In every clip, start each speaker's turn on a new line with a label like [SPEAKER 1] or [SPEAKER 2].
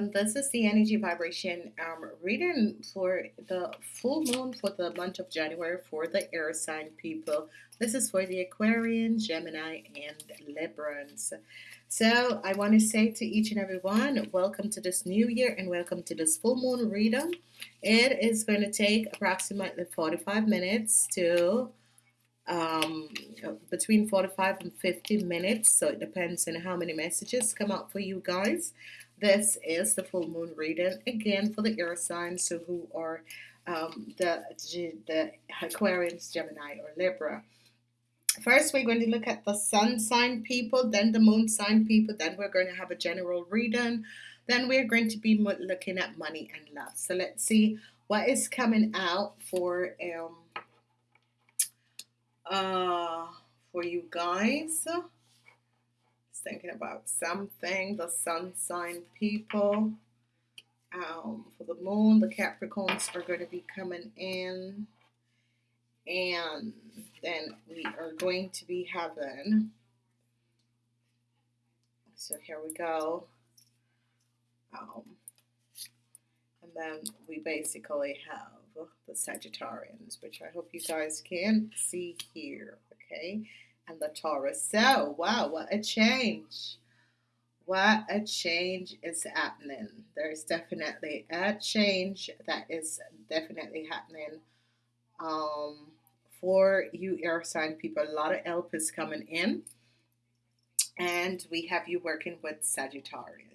[SPEAKER 1] welcome. This is the energy vibration um, reading for the full moon for the month of January for the air sign people. This is for the Aquarian, Gemini, and Librans. So I want to say to each and every one, welcome to this new year and welcome to this full moon reading. It is going to take approximately 45 minutes to um, between 45 and 50 minutes. So it depends on how many messages come out for you guys. This is the full moon reading again for the air signs so who are um, the, the Aquarians, Gemini, or Libra. First, we're going to look at the sun sign people, then the moon sign people, then we're going to have a general reading. Then we're going to be looking at money and love. So let's see what is coming out for um, uh, for you guys. Thinking about something. The sun sign people. Um, for the moon, the Capricorns are going to be coming in. And then we are going to be having. So here we go. Um, and then we basically have the Sagittarians, which I hope you guys can see here, okay? And the Taurus. So, wow, what a change. What a change is happening. There's definitely a change that is definitely happening um, for you air sign people. A lot of help is coming in. And we have you working with Sagittarius.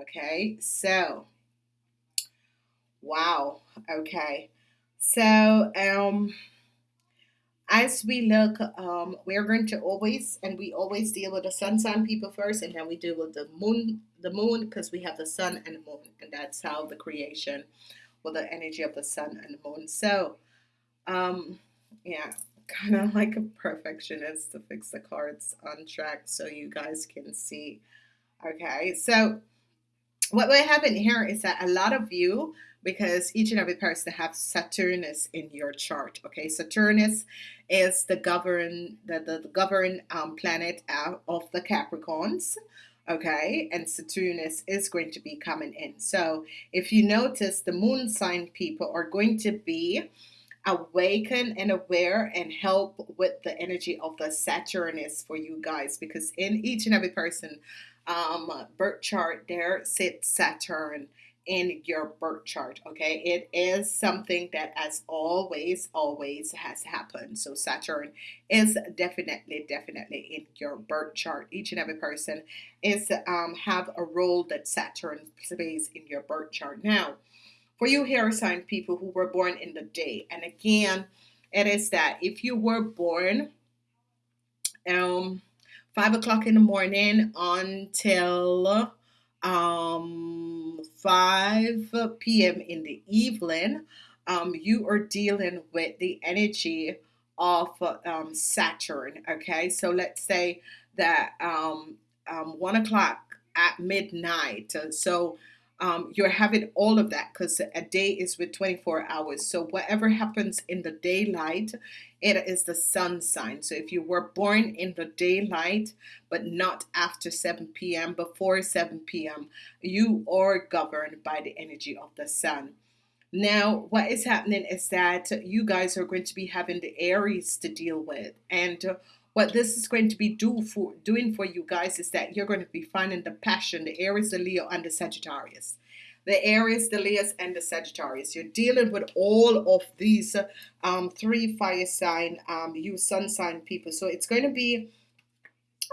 [SPEAKER 1] Okay, so wow. Okay, so, um, as we look, um, we're going to always, and we always deal with the sun sign people first, and then we deal with the moon, the moon, because we have the sun and the moon, and that's how the creation, with the energy of the sun and the moon. So, um, yeah, kind of like a perfectionist to fix the cards on track so you guys can see. Okay, so what we're having here is that a lot of you because each and every person have Saturnus in your chart. Okay, Saturnus is the govern the, the, the govern um, planet of the Capricorns. Okay, and Saturnus is going to be coming in. So if you notice, the moon sign people are going to be awaken and aware and help with the energy of the Saturnus for you guys because in each and every person um, birth chart there sits Saturn in your birth chart okay? It is something that as always always has happened. So Saturn is definitely definitely in your birth chart. Each and every person is um, have a role that Saturn plays in your birth chart. Now for you air sign people who were born in the day and again it is that if you were born um five o'clock in the morning until um, 5 p.m. in the evening, um, you are dealing with the energy of um, Saturn. Okay, so let's say that um, um, 1 o'clock at midnight. So um, you're having all of that because a day is with 24 hours. So whatever happens in the daylight, it is the sun sign. So if you were born in the daylight, but not after 7 p.m., before 7 p.m., you are governed by the energy of the sun. Now, what is happening is that you guys are going to be having the Aries to deal with. And what this is going to be do for doing for you guys is that you're going to be finding the passion, the Aries, the Leo, and the Sagittarius. The Aries, the Leos, and the Sagittarius. You're dealing with all of these um, three fire sign, um, you sun sign people. So it's going to be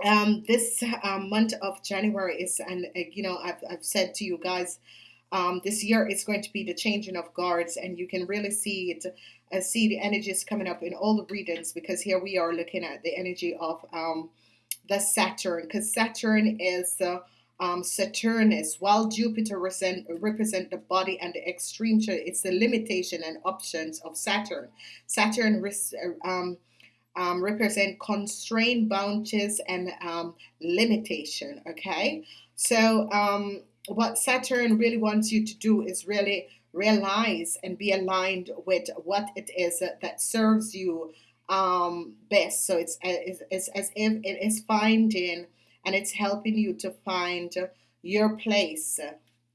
[SPEAKER 1] um, this um, month of January is, and uh, you know, I've, I've said to you guys, um, this year it's going to be the changing of guards, and you can really see it uh, see the energies coming up in all the readings because here we are looking at the energy of um, the Saturn because Saturn is uh, um, Saturnus while Jupiter represent, represent the body and the extreme it's the limitation and options of Saturn. Saturn uh, um, um, represent constraint boundaries and um, limitation okay? So um, what Saturn really wants you to do is really realize and be aligned with what it is that serves you um, best. So it's, it's, as if it is finding and it's helping you to find your place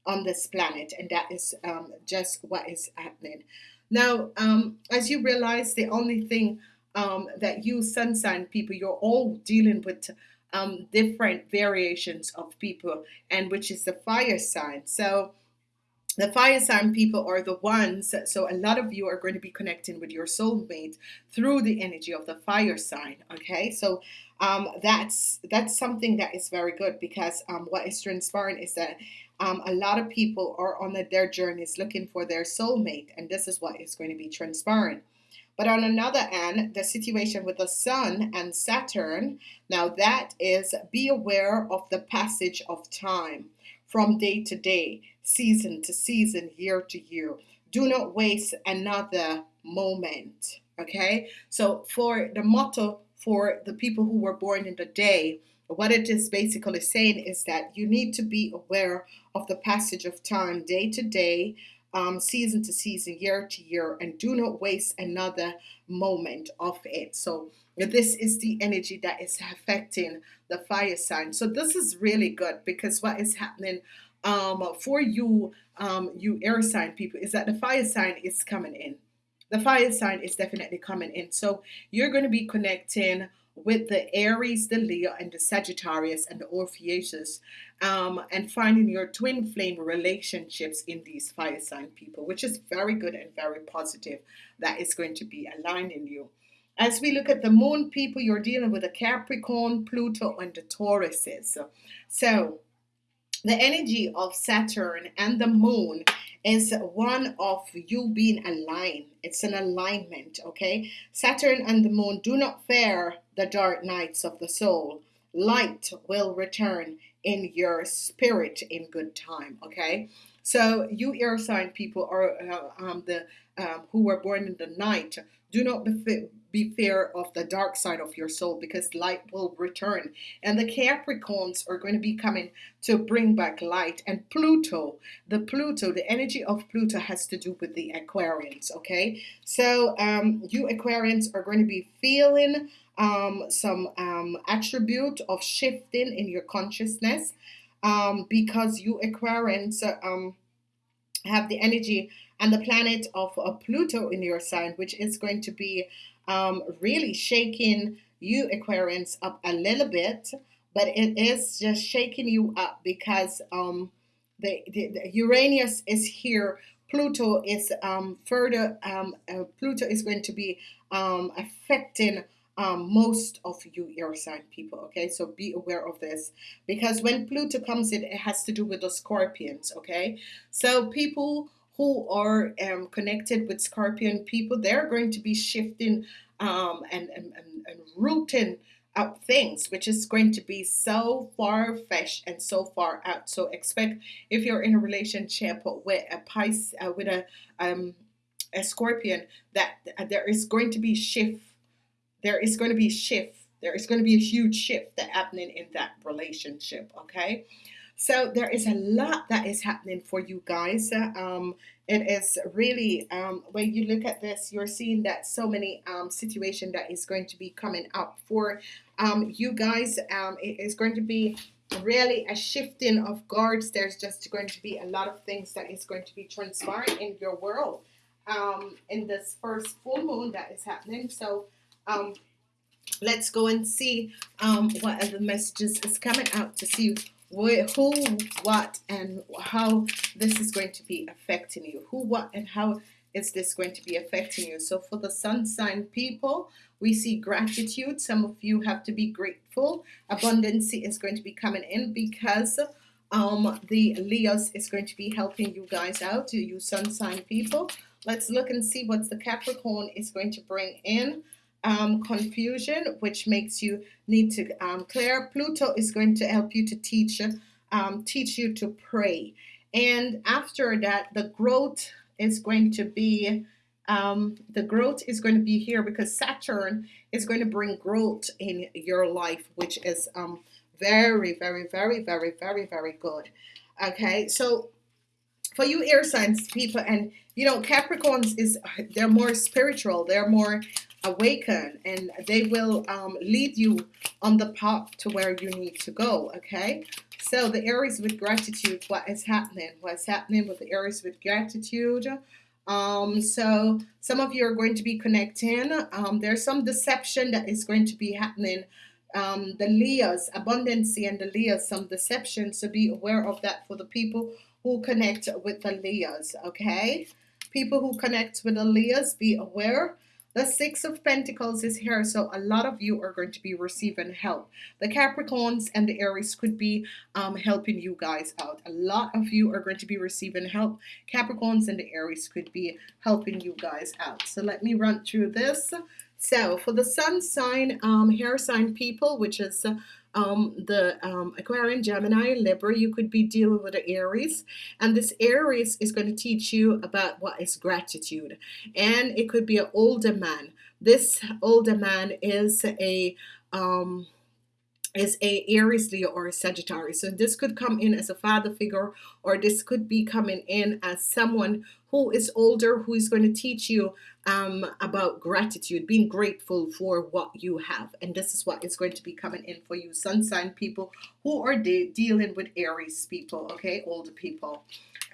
[SPEAKER 1] on this planet, and that is um, just what is happening. Now, um, as you realize, the only thing um, that you sun sign people, you're all dealing with um, different variations of people, and which is the fire sign. So, the fire sign people are the ones, so a lot of you are going to be connecting with your soulmate through the energy of the fire sign. Okay, so um, that's that's something that is very good because um, what is transpiring is that um, a lot of people are on their journeys looking for their soulmate, and this is what is going to be transpiring. But on another hand, the situation with the Sun and Saturn, now that is be aware of the passage of time from day to day, season to season, year to year. Do not waste another moment. Okay, so for the motto for the people who were born in the day, what it is basically saying is that you need to be aware of the passage of time, day to day, um, season to season, year to year, and do not waste another moment of it. So, this is the energy that is affecting the fire sign. So, this is really good because what is happening um, for you, um, you air sign people, is that the fire sign is coming in. The fire sign is definitely coming in. So, you're going to be connecting with the Aries, the Leo, and the Sagittarius and the Orpheus, um, and finding your twin flame relationships in these fire sign people, which is very good and very positive. That is going to be aligning you. As we look at the moon people, you're dealing with the Capricorn, Pluto, and the Tauruses. So, the energy of Saturn and the moon is one of you being aligned. It's an alignment, okay? Saturn and the moon do not fear the dark nights of the soul. Light will return in your spirit in good time, okay? So you air sign people are uh, um, the um, who were born in the night. Do not be, fear of the dark side of your soul because light will return. And the Capricorns are going to be coming to bring back light. And Pluto, the Pluto, the energy of Pluto has to do with the Aquarians. Okay, so um, you Aquarians are going to be feeling um, some um, attribute of shifting in your consciousness um, because you Aquarians um, have the energy and the planet of uh, Pluto in your sign, which is going to be um, really shaking you Aquarians up a little bit, but it is just shaking you up because um, the, the, the Uranus is here. Pluto is um, further. Um, uh, Pluto is going to be um, affecting um, most of you air sign people. Okay, so be aware of this because when Pluto comes in, it has to do with the Scorpions. Okay, so people who are um, connected with Scorpion people, they're going to be shifting um, and, and, and, and rooting out things, which is going to be so far fetched and so far out. So expect if you're in a relationship with a Pisces, uh, with a um, a Scorpion, that uh, there is going to be shift. There is going to be shift. There is going to be a huge shift that happening in that relationship. Okay. So there is a lot that is happening for you guys. Um, it is really um, when you look at this, you're seeing that so many um, situation that is going to be coming up for um, you guys. Um, it is going to be really a shifting of guards. There's just going to be a lot of things that is going to be transpiring in your world um, in this first full moon that is happening. So um, let's go and see um, what other messages is coming out to see who, what, and how this is going to be affecting you. Who, what, and how is this going to be affecting you? So for the sun sign people, we see gratitude. Some of you have to be grateful. Abundance is going to be coming in because um, the Leos is going to be helping you guys out, you sun sign people. Let's look and see what the Capricorn is going to bring in um, confusion, which makes you need to um, clear. Pluto is going to help you to teach, um, teach you to pray. And after that, the growth is going to be, um, the growth is going to be here because Saturn is going to bring growth in your life, which is um, very, very, very, very, very, very good. Okay, so for you air signs people, and you know Capricorns is they're more spiritual, they're more awaken and they will um, lead you on the path to where you need to go okay? So the Aries with gratitude what is happening? What's happening with the Aries with gratitude? Um, so some of you are going to be connecting. Um, there's some deception that is going to be happening. Um, the Leos abundance and the Leos some deception so be aware of that for the people who connect with the Leos okay? People who connect with the Leos be aware the Six of Pentacles is here, so a lot of you are going to be receiving help. The Capricorns and the Aries could be um, helping you guys out. A lot of you are going to be receiving help. Capricorns and the Aries could be helping you guys out. So let me run through this. So for the sun sign, um, hair sign people, which is um, the um, Aquarian, Gemini, Libra, you could be dealing with the Aries. And this Aries is going to teach you about what is gratitude. And it could be an older man. This older man is a... Um, is a Aries, Leo, or a Sagittarius. So this could come in as a father figure, or this could be coming in as someone who is older, who is going to teach you um, about gratitude, being grateful for what you have. And this is what is going to be coming in for you, sun sign people who are de dealing with Aries people, okay, older people.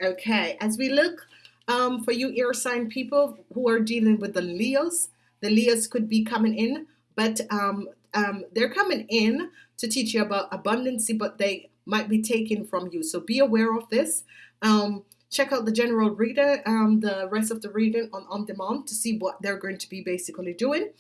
[SPEAKER 1] Okay, as we look um, for you air sign people who are dealing with the Leos, the Leos could be coming in, but um, um, they're coming in to teach you about abundancy, but they might be taken from you. So be aware of this. Um, check out the general reader, um, the rest of the reading on on demand to see what they're going to be basically doing.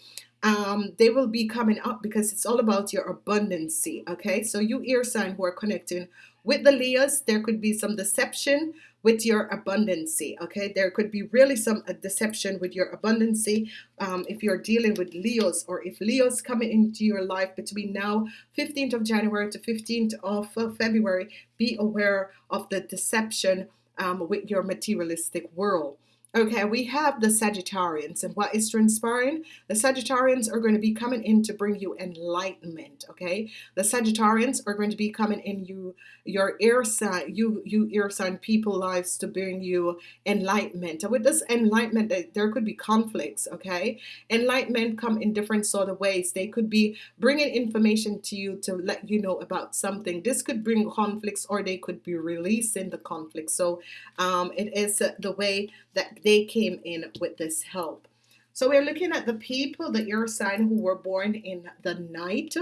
[SPEAKER 1] Um, they will be coming up because it's all about your abundancy. Okay, so you ear sign who are connecting with the Leos, there could be some deception with your abundancy. Okay, there could be really some uh, deception with your abundancy um, if you're dealing with Leos or if Leos coming into your life between now 15th of January to 15th of uh, February. Be aware of the deception um, with your materialistic world. Okay, we have the Sagittarians, and what is transpiring? The Sagittarians are going to be coming in to bring you enlightenment. Okay, the Sagittarians are going to be coming in you your air sign, you you air sign people lives to bring you enlightenment. And with this enlightenment, there could be conflicts. Okay, enlightenment come in different sort of ways. They could be bringing information to you to let you know about something. This could bring conflicts, or they could be releasing the conflict. So um, it is the way that they came in with this help. So we're looking at the people, the air sign who were born in the night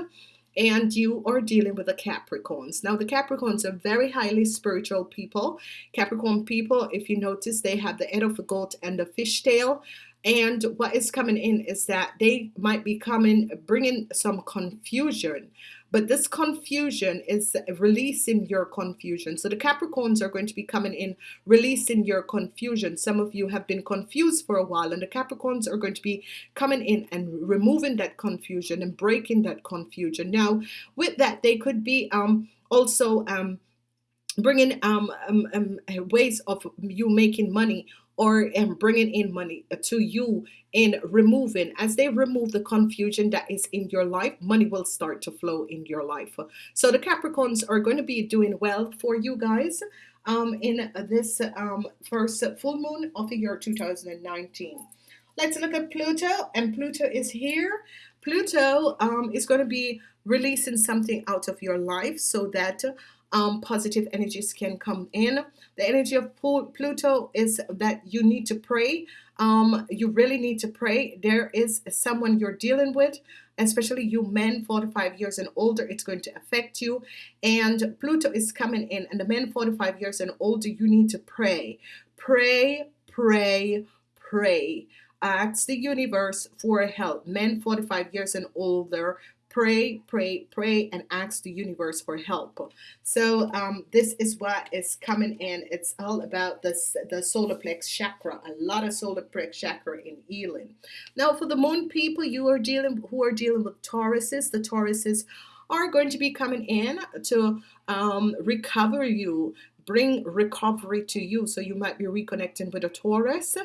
[SPEAKER 1] and you are dealing with the Capricorns. Now the Capricorns are very highly spiritual people. Capricorn people, if you notice, they have the head of a goat and the fishtail. And what is coming in is that they might be coming, bringing some confusion. But this confusion is releasing your confusion. So the Capricorns are going to be coming in, releasing your confusion. Some of you have been confused for a while, and the Capricorns are going to be coming in and removing that confusion and breaking that confusion. Now, with that, they could be um, also um, bringing um, um, um, ways of you making money or um, bringing in money to you in removing as they remove the confusion that is in your life money will start to flow in your life. So the Capricorns are going to be doing well for you guys um, in this um, first full moon of the year 2019 let's look at Pluto and Pluto is here. Pluto um, is going to be releasing something out of your life so that um, positive energies can come in. The energy of Pluto is that you need to pray. Um, you really need to pray. There is someone you're dealing with, especially you men 45 years and older, it's going to affect you. And Pluto is coming in, and the men 45 years and older, you need to pray. Pray, pray, pray ask the universe for help men 45 years and older pray pray pray and ask the universe for help. So um, this is what is coming in. It's all about this the solar plex chakra a lot of solar plex chakra in healing. Now for the moon people you are dealing who are dealing with Tauruses the Tauruses are going to be coming in to um, recover you bring recovery to you. So you might be reconnecting with a Taurus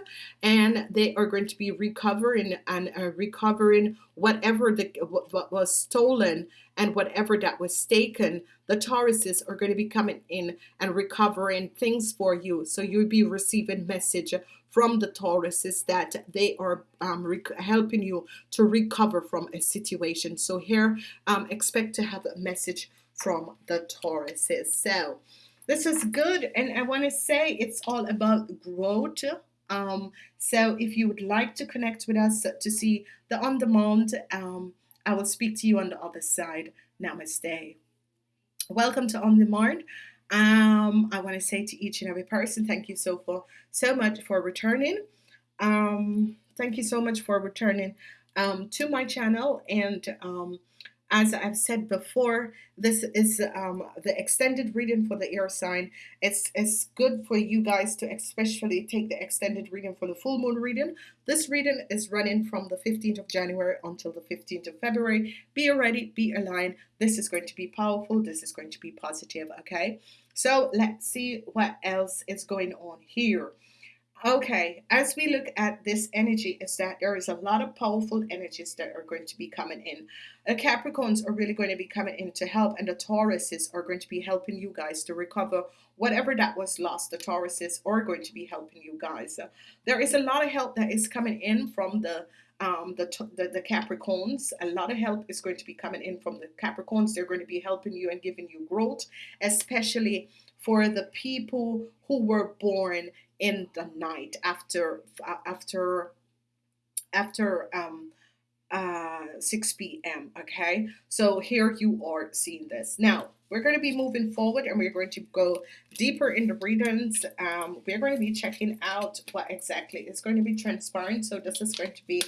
[SPEAKER 1] and they are going to be recovering and uh, recovering whatever the, what was stolen and whatever that was taken. The Tauruses are going to be coming in and recovering things for you. So you'll be receiving message from the Tauruses that they are um, helping you to recover from a situation. So here, um, expect to have a message from the Tauruses. So this is good, and I want to say it's all about growth. Um, so if you would like to connect with us to see the on demand, um, I will speak to you on the other side. Namaste. Welcome to On Demand. Um, I want to say to each and every person, thank you so for so much for returning. Um, thank you so much for returning um, to my channel and um, as I've said before, this is um, the extended reading for the air sign. It's, it's good for you guys to especially take the extended reading for the full moon reading. This reading is running from the 15th of January until the 15th of February. Be ready, be aligned. This is going to be powerful. This is going to be positive, okay? So let's see what else is going on here. Okay, as we look at this energy, is that there is a lot of powerful energies that are going to be coming in. The Capricorns are really going to be coming in to help, and the Tauruses are going to be helping you guys to recover whatever that was lost. The Tauruses are going to be helping you guys. Uh, there is a lot of help that is coming in from the um, the, the the Capricorns. A lot of help is going to be coming in from the Capricorns. They're going to be helping you and giving you growth, especially for the people who were born in the night after after after um, uh, 6 p.m. Okay, so here you are seeing this now. We're going to be moving forward and we're going to go deeper in the readings. Um, we're going to be checking out what exactly is going to be transparent. So this is going to be